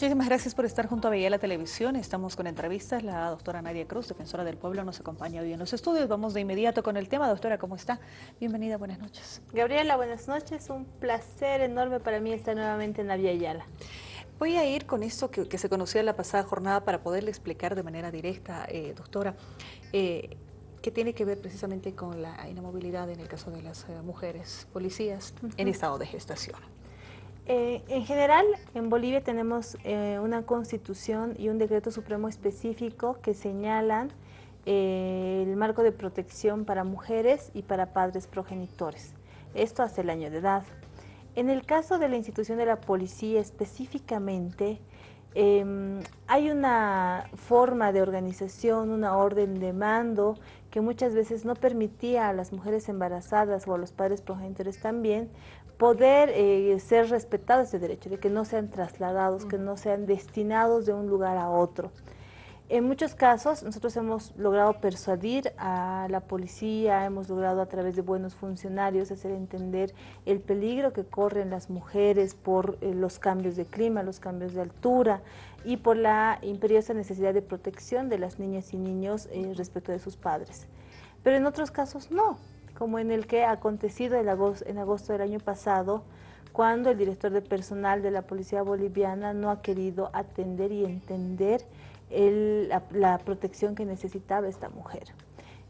Muchísimas gracias por estar junto a la Televisión. Estamos con entrevistas. La doctora Nadia Cruz, defensora del pueblo, nos acompaña hoy en los estudios. Vamos de inmediato con el tema. Doctora, ¿cómo está? Bienvenida, buenas noches. Gabriela, buenas noches. Un placer enorme para mí estar nuevamente en la Vía Yala. Voy a ir con esto que, se conocía en la pasada jornada para poderle explicar de manera directa, eh, doctora, eh, que tiene que ver precisamente con la inamovilidad en el caso de las eh, mujeres policías en estado de gestación. Eh, en general, en Bolivia tenemos eh, una constitución y un decreto supremo específico que señalan eh, el marco de protección para mujeres y para padres progenitores. Esto hasta el año de edad. En el caso de la institución de la policía específicamente, em, hay una forma de organización, una orden de mando que muchas veces no permitía a las mujeres embarazadas o a los padres progenitores también poder eh, ser respetado ese derecho, de que no sean trasladados, que no sean destinados de un lugar a otro. En muchos casos nosotros hemos logrado persuadir a la policía, hemos logrado a través de buenos funcionarios hacer entender el peligro que corren las mujeres por eh, los cambios de clima, los cambios de altura y por la imperiosa necesidad de protección de las niñas y niños eh, respecto de sus padres. Pero en otros casos no, como en el que ha acontecido en agosto, del año pasado, cuando el director de personal de la Policía Boliviana no ha querido atender y entender la, protección que necesitaba esta mujer.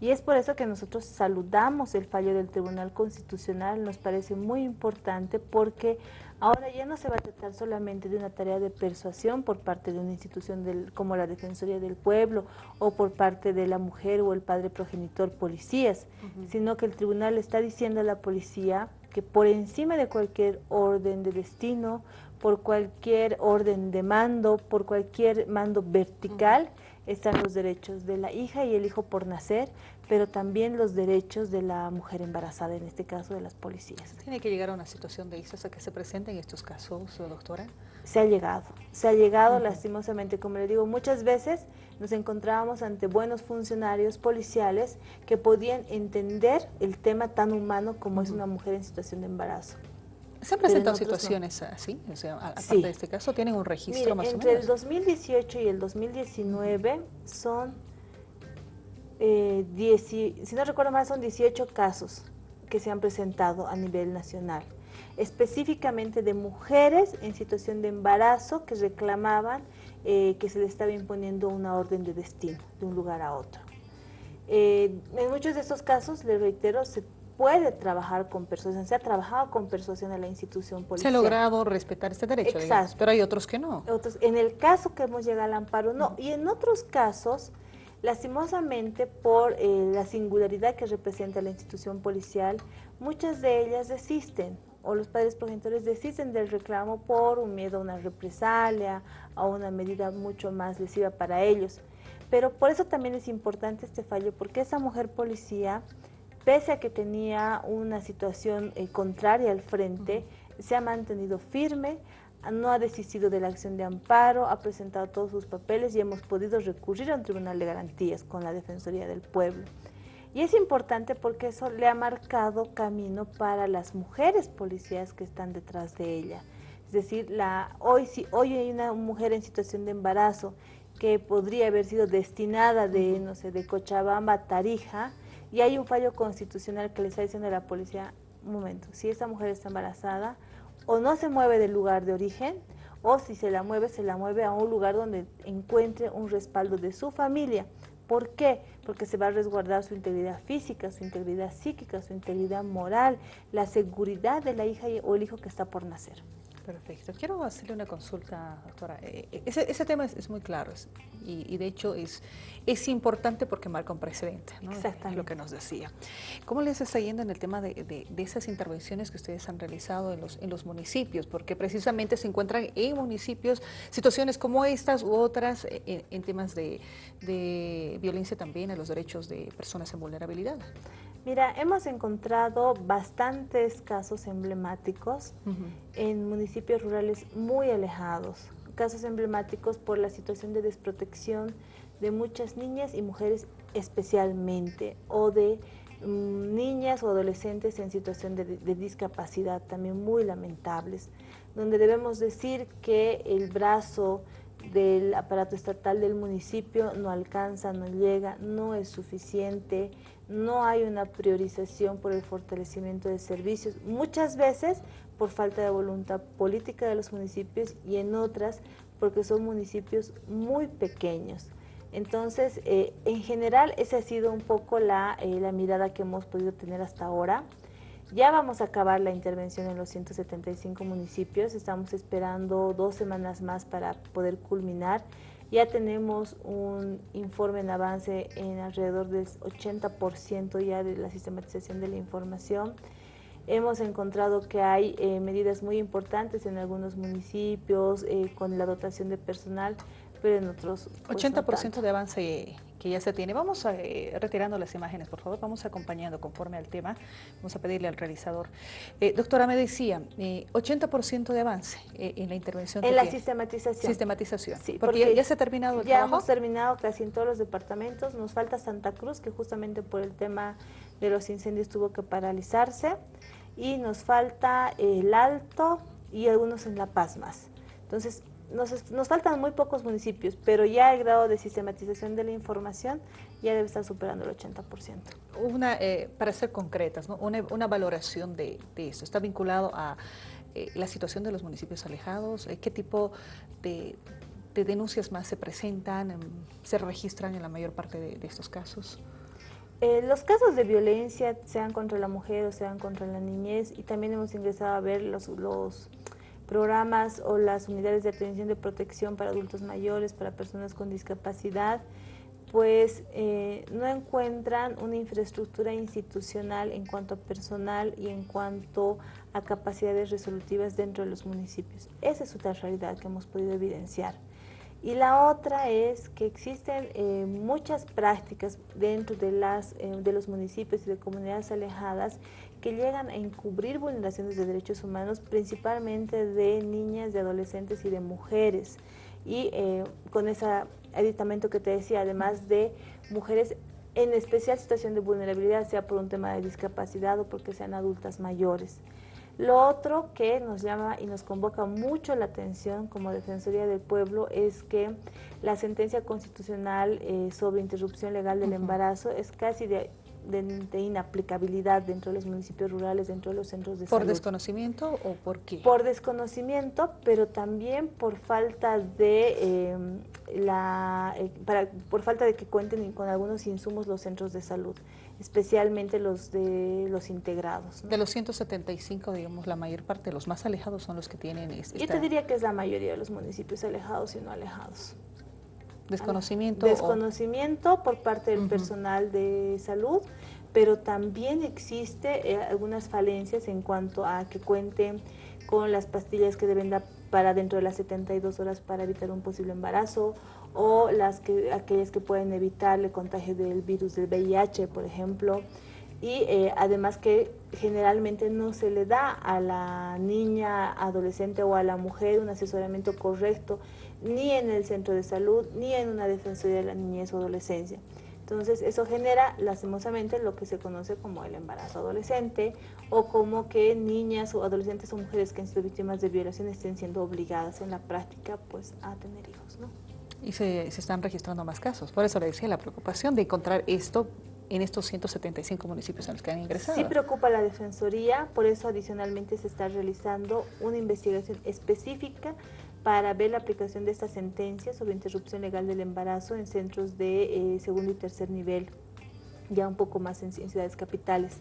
Y es por eso que nosotros saludamos el fallo del Tribunal Constitucional, nos parece muy importante porque ahora ya no se va a tratar solamente de una tarea de persuasión por parte de una institución del, como la Defensoría del Pueblo o por parte de la mujer o el padre progenitor policías, sino que el tribunal está diciendo a la policía que por encima de cualquier orden de destino, por cualquier orden de mando, por cualquier mando vertical, están los derechos de la hija y el hijo por nacer, pero también los derechos de la mujer embarazada, en este caso de las policías. ¿Tiene que llegar a una situación de a que se presenten estos casos, doctora? Se ha llegado, se ha llegado lastimosamente, como le digo, muchas veces nos encontrábamos ante buenos funcionarios policiales que podían entender el tema tan humano como es una mujer en situación de embarazo. ¿Se han presentado situaciones así? O sea, aparte de este caso, ¿tienen un registro más o menos? Entre el 2018 y el 2019 son, eh, si no recuerdo mal, son 18 casos que se han presentado a nivel nacional, específicamente de mujeres en situación de embarazo que reclamaban eh, que se les estaba imponiendo una orden de destino de un lugar a otro. Eh, en muchos de estos casos, le reitero, se puede trabajar con persuasión, se ha trabajado con persuasión en la institución policial. Se ha logrado respetar este derecho, Exacto. pero hay otros que no. Otros, en el caso que hemos llegado al amparo, no. Y en otros casos, lastimosamente, por eh, la singularidad que representa la institución policial, muchas de ellas desisten o los padres progenitores desisten del reclamo por un miedo a una represalia, a una medida mucho más lesiva para ellos. Pero por eso también es importante este fallo, porque esa mujer policía pese a que tenía una situación eh, contraria al frente, se ha mantenido firme, no ha desistido de la acción de amparo, ha presentado todos sus papeles y hemos podido recurrir a un tribunal de garantías con la Defensoría del Pueblo. Y es importante porque eso le ha marcado camino para las mujeres policías que están detrás de ella. Es decir, la, hoy, si hoy hay una mujer en situación de embarazo que podría haber sido destinada de, no sé, de Cochabamba a Tarija, y hay un fallo constitucional que le está diciendo a la policía, un momento, si esta mujer está embarazada, o no se mueve del lugar de origen, o si se la mueve, se la mueve a un lugar donde encuentre un respaldo de su familia. ¿Por qué? Porque se va a resguardar su integridad física, su integridad psíquica, su integridad moral, la seguridad de la hija o el hijo que está por nacer. Perfecto. Quiero hacerle una consulta, doctora. Eh, eh, ese, tema es, muy claro y, de hecho es, es importante porque marca un precedente, ¿no? Exactamente. lo que nos decía. ¿Cómo les está yendo en el tema de, esas intervenciones que ustedes han realizado en los, en los municipios? Porque precisamente se encuentran en municipios situaciones como estas u otras eh, en, temas de, de violencia también a los derechos de personas en vulnerabilidad. Mira, hemos encontrado bastantes casos emblemáticos en municipios rurales muy alejados, casos emblemáticos por la situación de desprotección de muchas niñas y mujeres especialmente, o de mm, niñas o adolescentes en situación de, de discapacidad, también muy lamentables, donde debemos decir que el brazo del aparato estatal del municipio no alcanza, no llega, no es suficiente, no hay una priorización por el fortalecimiento de servicios, muchas veces por falta de voluntad política de los municipios y en otras porque son municipios muy pequeños. Entonces, eh, en general, esa ha sido un poco la, eh, la mirada que hemos podido tener hasta ahora. Ya vamos a acabar la intervención en los 175 municipios, estamos esperando dos semanas más para poder culminar. Ya tenemos un informe en avance en alrededor del 80% ya de la sistematización de la información. Hemos encontrado que hay eh, medidas muy importantes en algunos municipios eh, con la dotación de personal, pero en otros... 80% pues, de avance que ya se tiene. Vamos a, eh, retirando las imágenes, por favor, vamos acompañando conforme al tema. Vamos a pedirle al realizador. Eh, doctora, me decía, 80% eh, de avance en la intervención. En la sistematización. Sistematización. Sí, porque, ya, se ha terminado el ya hemos terminado casi en todos los departamentos. Nos falta Santa Cruz, que justamente por el tema de los incendios tuvo que paralizarse. Y nos falta el Alto y algunos en La Paz más. Entonces, nos, nos, faltan muy pocos municipios, pero ya el grado de sistematización de la información ya debe estar superando el 80%. Una, eh, para ser concretas, una, una, valoración de, de, esto, ¿está vinculado a eh, la situación de los municipios alejados? Eh, ¿Qué tipo de, de, denuncias más se presentan, em, se registran en la mayor parte de, estos casos? los casos de violencia, sean contra la mujer o sean contra la niñez, y también hemos ingresado a ver los, los programas o las unidades de atención de protección para adultos mayores, para personas con discapacidad, pues eh, no encuentran una infraestructura institucional en cuanto a personal y en cuanto a capacidades resolutivas dentro de los municipios. Esa es otra realidad que hemos podido evidenciar. Y la otra es que existen eh, muchas prácticas dentro de, las, eh, de los municipios y de comunidades alejadas que llegan a encubrir vulneraciones de derechos humanos, principalmente de niñas, de adolescentes y de mujeres. Y eh, con ese aditamento que te decía, además de mujeres en especial situación de vulnerabilidad, sea por un tema de discapacidad o porque sean adultas mayores. Lo otro que nos llama y nos convoca mucho la atención como Defensoría del Pueblo es que la sentencia constitucional eh, sobre interrupción legal del embarazo es casi de de, inaplicabilidad dentro de los municipios rurales, dentro de los centros de salud. ¿Por desconocimiento o por qué? Por desconocimiento, pero también por falta de em, la, eh, para, por falta de que cuenten con algunos insumos los centros de salud, especialmente los de los integrados. De los 175, digamos, la mayor parte, los más alejados son los que tienen... Esta... Yo te diría que es la mayoría de los municipios alejados y no alejados. Desconocimiento. Desconocimiento por parte del personal de salud, pero también existe eh, algunas falencias en cuanto a que cuenten con las pastillas que deben dar para dentro de las 72 horas para evitar un posible embarazo o las que, aquellas que pueden evitar el contagio del virus del VIH, por ejemplo. Y eh, además que generalmente no se le da a la niña, adolescente o a la mujer un asesoramiento correcto ni en el centro de salud, ni en una defensoría de la niñez o adolescencia. Entonces, eso genera lastimosamente lo que se conoce como el embarazo adolescente o como que niñas o adolescentes o mujeres que han sido víctimas de violación estén siendo obligadas en la práctica pues, a tener hijos. ¿no? Y se, se están registrando más casos. Por eso le decía la preocupación de encontrar esto en estos 175 municipios en los que han ingresado. Sí preocupa la Defensoría, por eso adicionalmente se está realizando una investigación específica para ver la aplicación de esta sentencia sobre interrupción legal del embarazo en centros de eh, segundo y tercer nivel, ya un poco más en, ciudades capitales.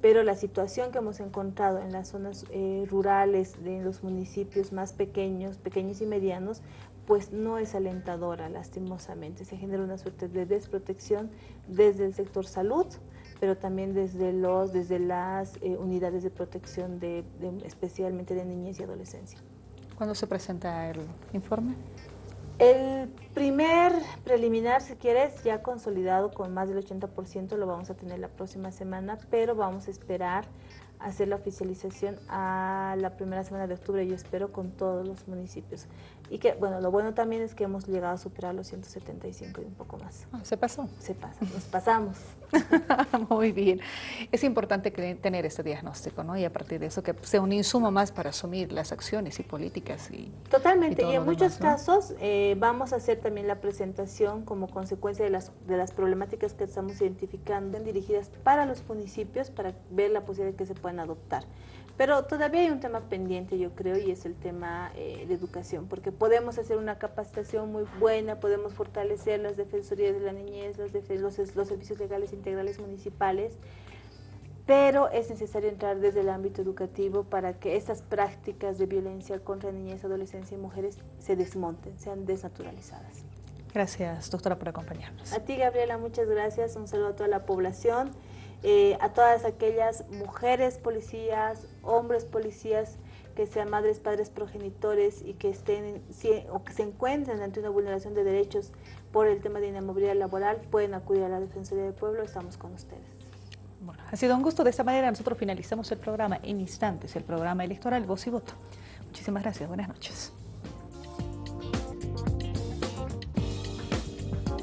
Pero la situación que hemos encontrado en las zonas eh, rurales, de los municipios más pequeños, pequeños y medianos, pues no es alentadora, lastimosamente. Se genera una suerte de desprotección desde el sector salud, pero también desde, los, desde las eh, unidades de protección, de, especialmente de niñez y adolescencia. ¿Cuándo se presenta el informe? El primer preliminar, si quieres, ya consolidado con más del 80%, lo vamos a tener la próxima semana, pero vamos a esperar hacer la oficialización a la primera semana de octubre, yo espero, con todos los municipios. y que, bueno, lo bueno también es que hemos llegado a superar los 175 y un poco más. Ah, ¿Se pasó? Se pasa, nos pasamos. Muy bien. Es importante tener este diagnóstico, ¿no? Y a partir de eso que sea un insumo más para asumir las acciones y políticas. Y, Totalmente, y, en muchos casos eh, vamos a hacer también la presentación como consecuencia de las, de las problemáticas que estamos identificando dirigidas para los municipios para ver la posibilidad de que se puedan adoptar. Pero todavía hay un tema pendiente, yo creo, y es el tema eh, de educación, porque podemos hacer una capacitación muy buena, podemos fortalecer las defensorías de la niñez, los, los, servicios legales integrales municipales, pero es necesario entrar desde el ámbito educativo para que estas prácticas de violencia contra niñez, adolescencia y mujeres se desmonten, sean desnaturalizadas. Gracias, doctora, por acompañarnos. A ti, Gabriela, muchas gracias. Un saludo a toda la población. Eh, a todas aquellas mujeres policías, hombres policías, que sean madres, padres, progenitores y que estén o que se encuentren ante una vulneración de derechos por el tema de inamovilidad laboral, pueden acudir a la Defensoría del Pueblo, estamos con ustedes. Bueno, ha sido un gusto. De esta manera nosotros finalizamos el programa en instantes, el programa electoral Voz y Voto. Muchísimas gracias. Buenas noches.